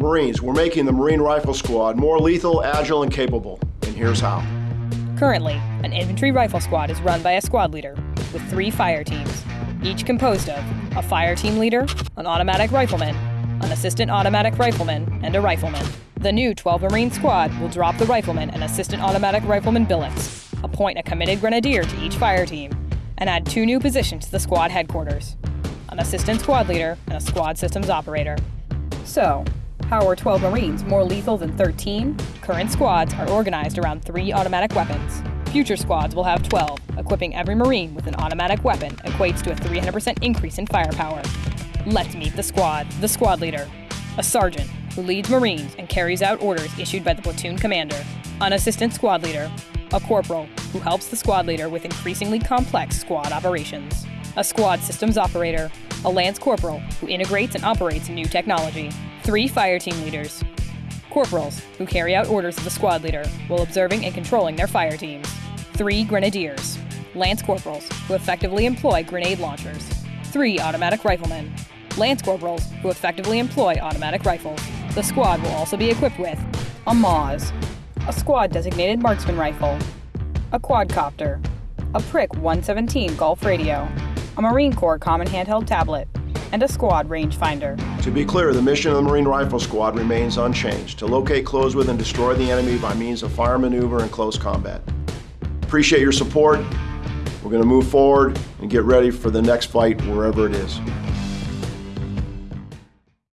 Marines, we're making the Marine Rifle Squad more lethal, agile, and capable. And here's how. Currently, an infantry rifle squad is run by a squad leader with three fire teams, each composed of a fire team leader, an automatic rifleman, an assistant automatic rifleman, and a rifleman. The new 12 Marine squad will drop the rifleman and assistant automatic rifleman billets, appoint a committed grenadier to each fire team, and add two new positions to the squad headquarters an assistant squad leader and a squad systems operator. So, how are 12 Marines more lethal than 13? Current squads are organized around three automatic weapons. Future squads will have 12. Equipping every Marine with an automatic weapon equates to a 300% increase in firepower. Let's meet the squad. The squad leader, a sergeant who leads Marines and carries out orders issued by the platoon commander. An assistant squad leader, a corporal who helps the squad leader with increasingly complex squad operations. A squad systems operator, a lance corporal who integrates and operates new technology. Three fire team leaders, corporals who carry out orders of the squad leader while observing and controlling their fire teams. Three grenadiers, lance corporals who effectively employ grenade launchers. Three automatic riflemen, lance corporals who effectively employ automatic rifles. The squad will also be equipped with a MAAWS, a squad designated marksman rifle, a quadcopter, a Prick 117 Golf radio, a Marine Corps common handheld tablet, and a squad rangefinder. To be clear, the mission of the Marine Rifle Squad remains unchanged to locate, close with, and destroy the enemy by means of fire maneuver and close combat. Appreciate your support. We're going to move forward and get ready for the next fight wherever it is.